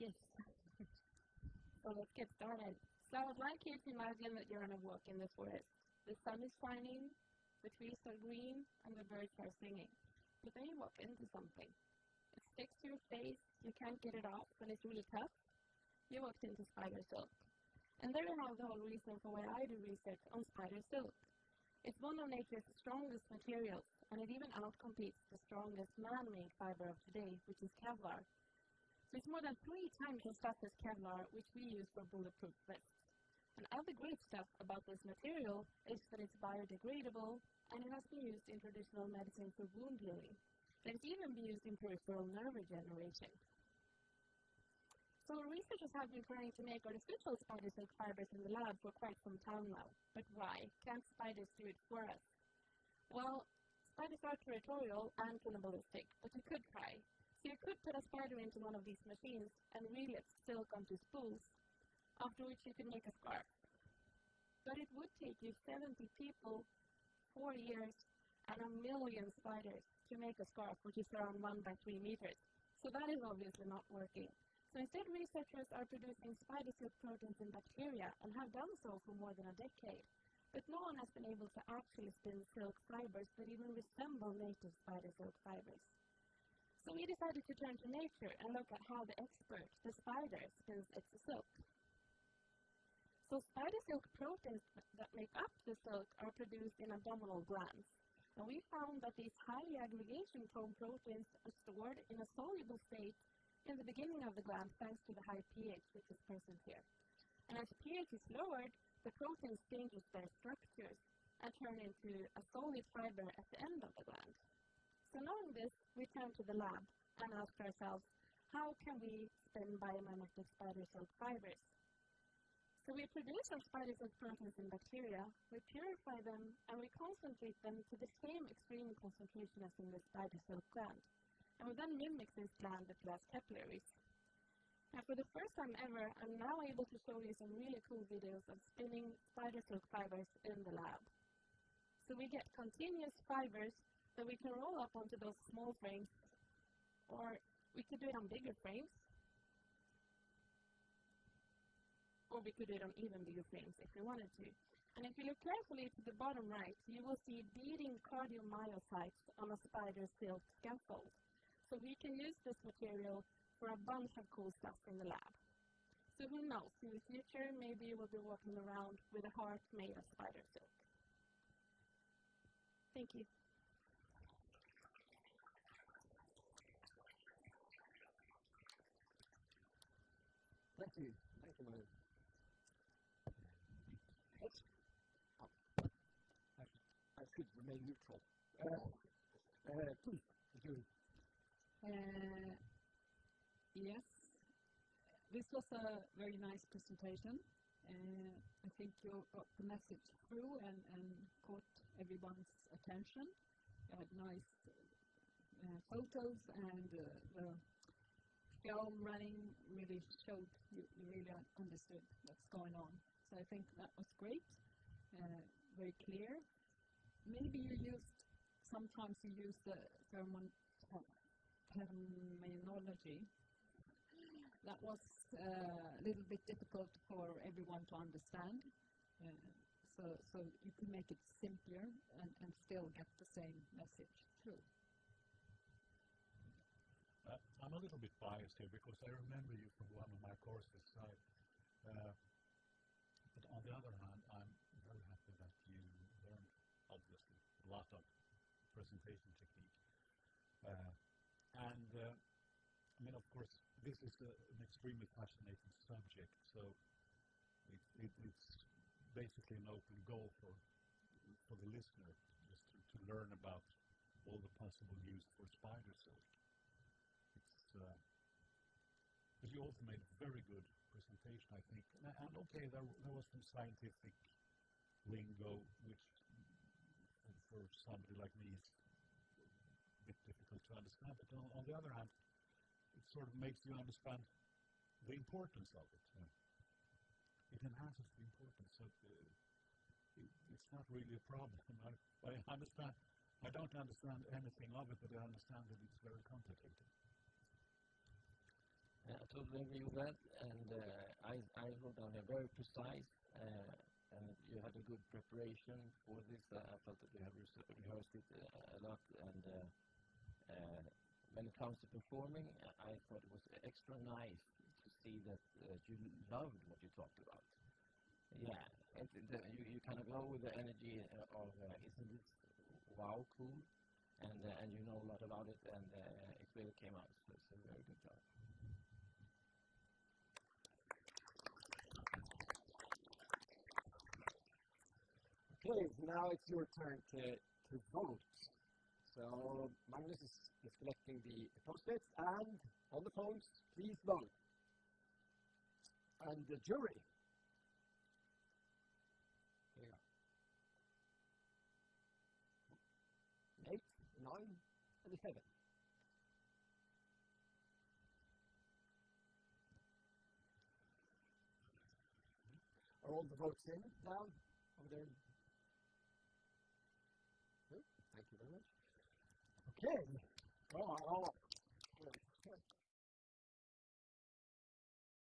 Yes. so let's get started. So I would like you to imagine that you're on a walk in the forest. The sun is shining, the trees are green, and the birds are singing. But then you walk into something. It sticks to your face, you can't get it off, and it's really tough. You walked into spider silk. And there you have the whole reason for why I do research on spider silk. It's one of nature's strongest materials, and it even outcompetes the strongest man-made fiber of today, which is Kevlar. So it's more than three times as tough as Kevlar, which we use for bulletproof vests. And other great stuff about this material is that it's biodegradable and it has been used in traditional medicine for wound healing. And it's even been used in peripheral nerve regeneration. So researchers have been trying to make artificial spider silk fibers in the lab for quite some time now. But why? Can't spiders do it for us? Well, spiders are territorial and cannibalistic, but you could try. So you could put a spider into one of these machines and reel its silk onto spools after which you could make a scarf. But it would take you 70 people, four years, and a million spiders to make a scarf, which is around 1 by 3 meters. So that is obviously not working. So instead, researchers are producing spider silk proteins in bacteria and have done so for more than a decade. But no one has been able to actually spin silk fibers that even resemble native spider silk fibers. So we decided to turn to nature and look at how the expert, the spider, spins its silk. So spider silk proteins that make up the silk are produced in abdominal glands. And we found that these highly aggregation-prone proteins are stored in a soluble state in the beginning of the gland thanks to the high pH which is present here. And as pH is lowered, the proteins changes their structures and turn into a solid fiber at the end of the gland. So knowing this, we turn to the lab and ask ourselves, how can we spin biomimetic spider silk fibers? So we produce our spider silk proteins in bacteria, we purify them, and we concentrate them to the same extreme concentration as in the spider silk gland. And we then mimic this gland with glass capillaries. And for the first time ever, I'm now able to show you some really cool videos of spinning spider silk fibers in the lab. So we get continuous fibers that we can roll up onto those small frames, or we could do it on bigger frames, or we could do it on even bigger frames if we wanted to. And if you look carefully to the bottom right, you will see beating cardiomyocytes on a spider silk scaffold. So we can use this material for a bunch of cool stuff in the lab. So who knows, in the future maybe you will be walking around with a heart made of spider silk. Thank you. Thank you. Thank you, Mary. I should remain neutral. Uh, uh, please, Julie. Uh, Yes, this was a very nice presentation. Uh, I think you got the message through and, and caught everyone's attention. You had nice uh, photos and uh, the film running really showed you, you really understood what's going on. So I think that was great, uh, very clear. Maybe you used, sometimes you use the terminology that was uh, a little bit difficult for everyone to understand. Uh, so, so you can make it simpler and, and still get the same message through. Uh, I'm a little bit biased here because I remember you from one of my courses. I, uh, but on the other hand, I'm very happy that you learned, obviously, a lot of presentation technique. Uh, and uh, I mean, of course, this is a, an extremely fascinating subject, so it, it, it's basically an open goal for for the listener just to, to learn about all the possible use for spider silk. Uh, but you also made a very good presentation, I think. And, and okay, there, there was some scientific lingo, which for somebody like me is a bit difficult to understand. But on, on the other hand, it sort of makes you understand the importance of it. It enhances the importance. So uh, it, it's not really a problem. I, I understand. I don't understand anything of it, but I understand that it's very complicated. I totally agree with that, and uh, I I wrote down here very precise, uh, and you had a good preparation for this. Uh, I felt that you have rehearsed it a lot, and when it comes to performing, I thought it was extra nice to see that you loved what you talked about. Yeah, it, the, you you kind of go with the energy of isn't this wow cool, and uh, and you know a lot about it, and uh, it really came out. So it's a very good job. Okay, now it's your turn to, to vote. So Magnus is, is collecting the post-its and on the phones, please vote. And the jury. Here. Eight, nine, and seven. Are all the votes in down over there? Thank you very much. Okay. Well, I'll, I'll